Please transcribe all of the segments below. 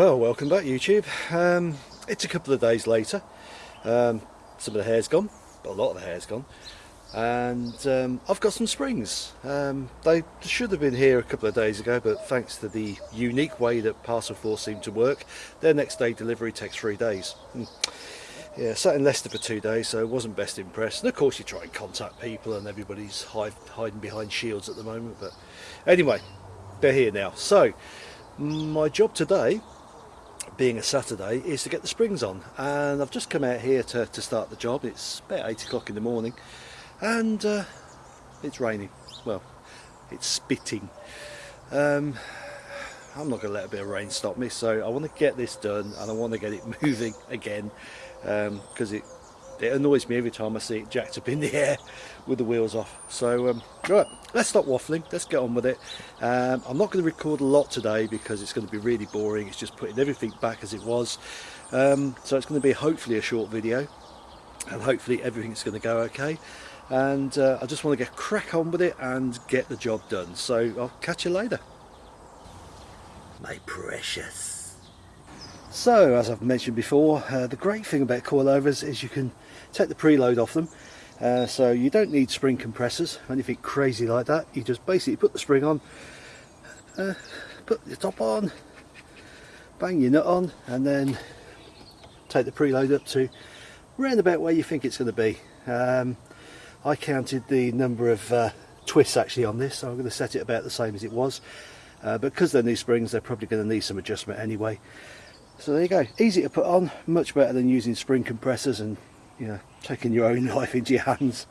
Well, welcome back YouTube. Um, it's a couple of days later. Um, some of the hair's gone, but a lot of the hair's gone. And um, I've got some springs. Um, they should have been here a couple of days ago, but thanks to the unique way that Parcel Force seem to work, their next day delivery takes three days. Hmm. Yeah, sat in Leicester for two days, so wasn't best impressed. And of course you try and contact people and everybody's hide, hiding behind shields at the moment. But anyway, they're here now. So, my job today being a Saturday is to get the springs on. And I've just come out here to, to start the job. It's about 8 o'clock in the morning. And uh, it's raining. Well it's spitting. Um, I'm not going to let a bit of rain stop me so I want to get this done and I want to get it moving again because um, it it annoys me every time I see it jacked up in the air with the wheels off. So, um, right, let's stop waffling, let's get on with it. Um, I'm not going to record a lot today because it's going to be really boring. It's just putting everything back as it was. Um, so it's going to be hopefully a short video and hopefully everything's going to go okay. And uh, I just want to get crack on with it and get the job done. So I'll catch you later. My precious. So, as I've mentioned before, uh, the great thing about coilovers is you can take the preload off them. Uh, so you don't need spring compressors anything crazy like that. You just basically put the spring on, uh, put the top on, bang your nut on, and then take the preload up to round about where you think it's going to be. Um, I counted the number of uh, twists actually on this, so I'm going to set it about the same as it was. Uh, because they're new springs, they're probably going to need some adjustment anyway. So there you go, easy to put on, much better than using spring compressors and you know, taking your own life into your hands.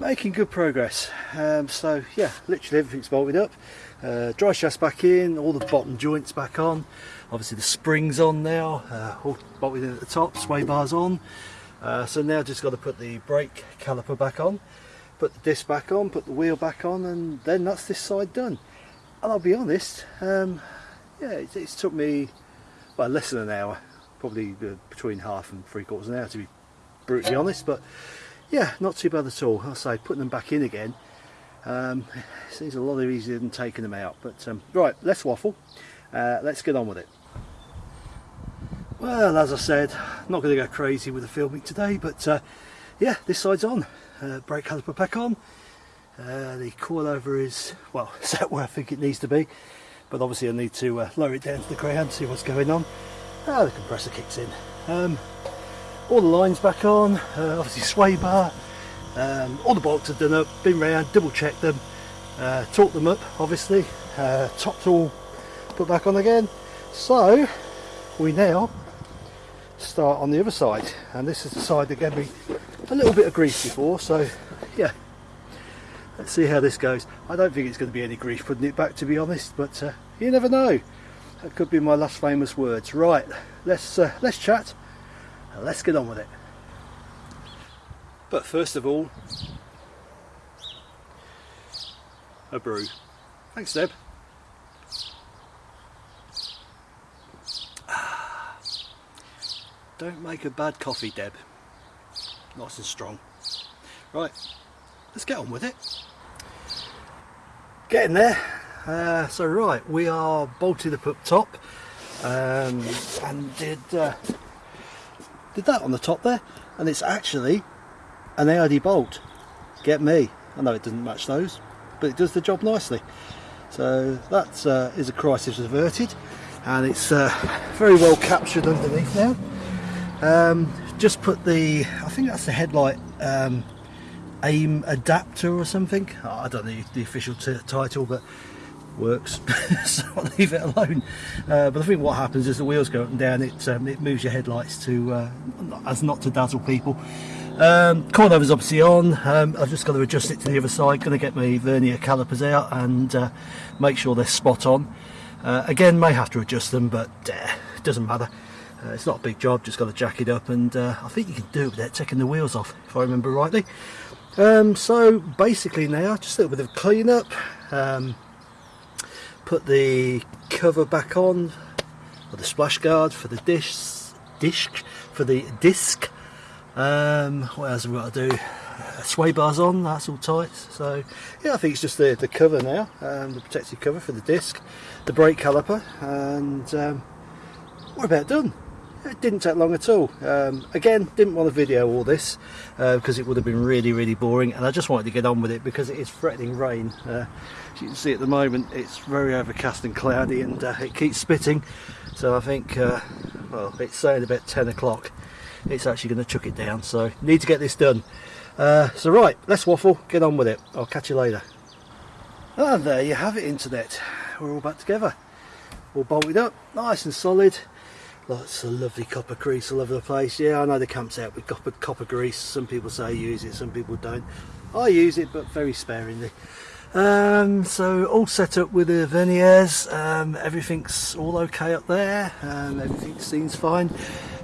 Making good progress. Um, so yeah, literally everything's bolted up. Uh, drive shaft back in, all the bottom joints back on. Obviously the springs on now, uh, all bolted in at the top, sway bars on. Uh, so now just got to put the brake caliper back on, put the disc back on, put the wheel back on, and then that's this side done. And I'll be honest, um, yeah, it, it's took me well less than an hour probably uh, between half and three quarters an hour to be brutally honest but yeah not too bad at all. I'll say putting them back in again um, seems a lot easier than taking them out but um, right let's waffle. Uh, let's get on with it. Well as I said not going to go crazy with the filming today but uh, yeah this side's on. Uh, brake caliper back on. Uh, the coilover is well set where I think it needs to be but obviously I need to uh, lower it down to the ground see what's going on ah the compressor kicks in. Um, all the lines back on uh, obviously sway bar. Um, all the bolts are done up. Been round double checked them. Uh, torqued them up obviously. Uh, topped all put back on again. So we now start on the other side. And this is the side that gave me a little bit of grief before. So yeah. Let's see how this goes. I don't think it's going to be any grief putting it back to be honest? But uh, you never know that could be my last famous words. Right let's uh, let's chat. Let's get on with it. But first of all a brew. Thanks Deb. Don't make a bad coffee Deb. Nice and strong. Right let's get on with it. Getting there uh, so right we are bolted up up top um, and did uh, did that on the top there and it's actually an AID bolt. Get me. I know it doesn't match those but it does the job nicely. So that uh, is a crisis averted and it's uh, very well captured underneath now. Um, just put the I think that's the headlight um, aim adapter or something. I don't know the official title but works. So I'll leave it alone. Uh, but I think what happens is the wheels go up and down it um, it moves your headlights to uh, as not to dazzle people. Um, coilover's obviously on. Um, I've just got to adjust it to the other side going to get my vernier calipers out and uh, make sure they're spot on. Uh, again may have to adjust them but uh, it doesn't matter. Uh, it's not a big job just got to jack it up and uh, I think you can do it without taking the wheels off if I remember rightly. Um, so basically now just a little bit of clean up um, put the cover back on or the splash guard for the dish disc for the disc um, what else have we got to do sway bars on, that's all tight. So yeah, I think it's just the, the cover now, um, the protective cover for the disc, the brake caliper, and um, we're about done. It didn't take long at all. Um, again, didn't want to video all this uh, because it would have been really, really boring, and I just wanted to get on with it because it is threatening rain. Uh, as you can see at the moment, it's very overcast and cloudy, and uh, it keeps spitting. So I think, uh, well, it's saying about 10 o'clock. It's actually going to chuck it down. So need to get this done. Uh, so right, let's waffle. Get on with it. I'll catch you later. And there you have it, internet. We're all back together. All bolted up, nice and solid. Lots of lovely copper grease all over the place. Yeah, I know the camp's out with copper, copper grease. Some people say use it, some people don't. I use it, but very sparingly. Um, so all set up with the verniers. Um, everything's all okay up there. Um, everything seems fine.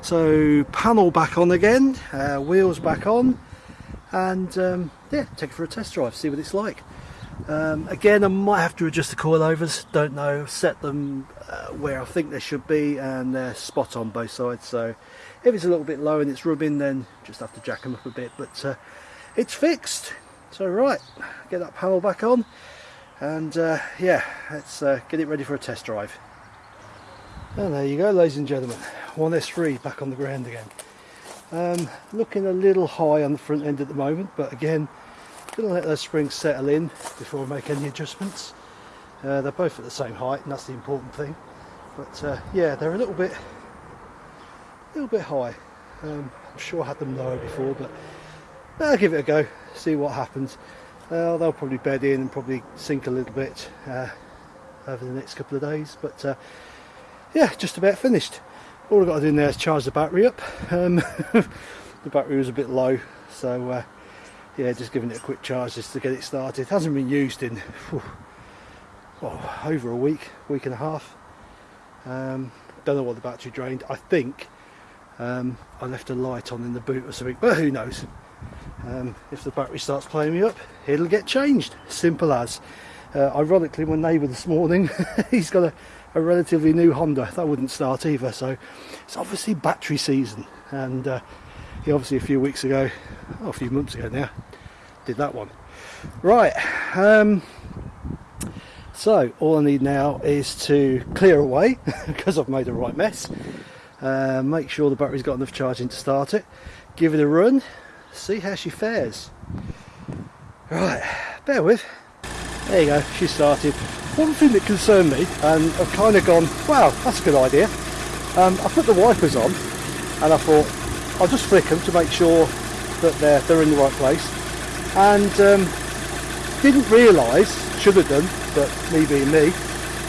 So panel back on again, uh, wheels back on, and um, yeah, take it for a test drive, see what it's like. Um, again, I might have to adjust the coilovers, don't know, set them uh, where I think they should be and they're spot on both sides. So if it's a little bit low and it's rubbing, then just have to jack them up a bit, but uh, it's fixed. So right, get that panel back on and uh, yeah, let's uh, get it ready for a test drive. And there you go, ladies and gentlemen, 1S3 back on the ground again. Um, looking a little high on the front end at the moment, but again, Gonna let those springs settle in before I make any adjustments. Uh, they're both at the same height and that's the important thing. But uh, yeah, they're a little bit, a little bit high. Um, I'm sure I had them lower before, but I'll give it a go, see what happens. Uh, they'll probably bed in and probably sink a little bit uh, over the next couple of days. But uh, yeah, just about finished. All I've got to do now is charge the battery up. Um, the battery was a bit low, so uh, yeah just giving it a quick charge just to get it started. It hasn't been used in whew, oh, over a week week and a half. Um, don't know what the battery drained. I think um, I left a light on in the boot or something but who knows? Um, if the battery starts playing me up it'll get changed. Simple as. Uh, ironically my neighbour this morning he's got a, a, relatively new Honda. That wouldn't start either so it's obviously battery season. And uh, he obviously a few weeks ago oh, a few months ago now did that one. Right um, so all I need now is to clear away because I've made a right mess. Uh, make sure the battery's got enough charging to start it. Give it a run see how she fares. Right bear with. There you go she started. One thing that concerned me and I've kind of gone wow that's a good idea. Um, I put the wipers on and I thought I'll just flick them to make sure that they're, they're in the right place and um, didn't realise, should have done, but me being me,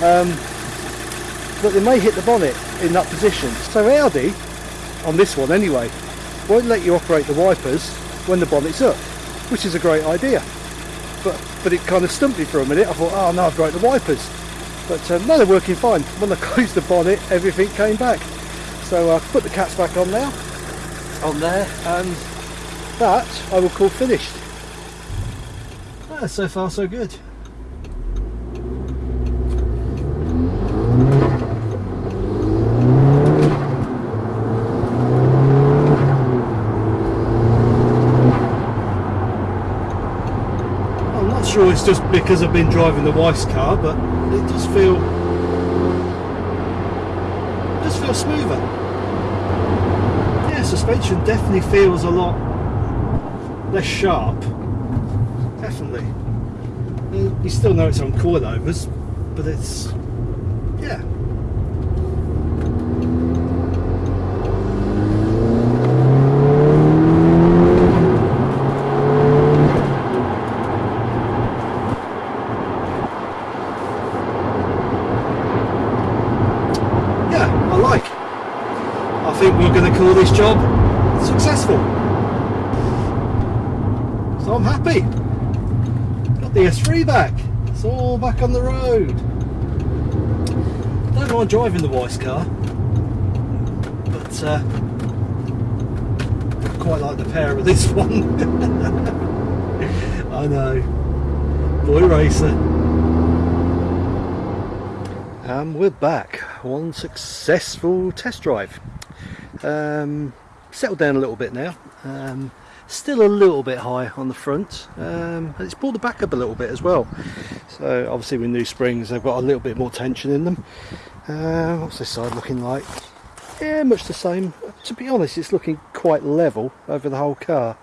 um, that they may hit the bonnet in that position. So Audi, on this one anyway, won't let you operate the wipers when the bonnet's up, which is a great idea. But but it kind of stumped me for a minute. I thought, oh no, I've broke the wipers. But um, no, they're working fine. When I closed the bonnet, everything came back. So I uh, put the cats back on now, on there, and that I will call finished. Ah, so far so good. I'm not sure it's just because I've been driving the wife's car, but it does feel does feel smoother. Yeah, suspension definitely feels a lot less sharp definitely. You still know it's on coilovers, but it's, yeah. Yeah, I like. I think we're going to call this job successful. So I'm happy the S3 back. It's all back on the road. Don't mind driving the Weiss car, but uh, quite like the pair of this one. I know. Boy racer. And we're back. One successful test drive. Um, settled down a little bit now. Um, still a little bit high on the front um, and it's pulled the back up a little bit as well. So obviously with new springs they've got a little bit more tension in them. Uh, what's this side looking like? Yeah much the same. To be honest it's looking quite level over the whole car.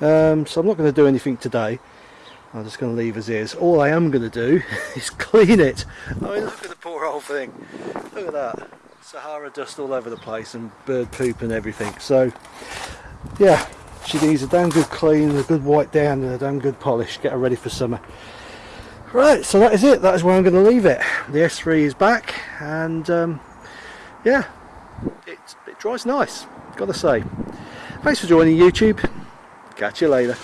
Um, so I'm not going to do anything today. I'm just going to leave as is. All I am going to do is clean it. I mean look at the poor old thing. Look at that. Sahara dust all over the place and bird poop and everything. So yeah she needs a damn good clean, a good white down and a damn good polish, get her ready for summer. Right, so that is it, that is where I'm going to leave it. The S3 is back and um, yeah, it, it dries nice, gotta say. Thanks for joining YouTube, catch you later.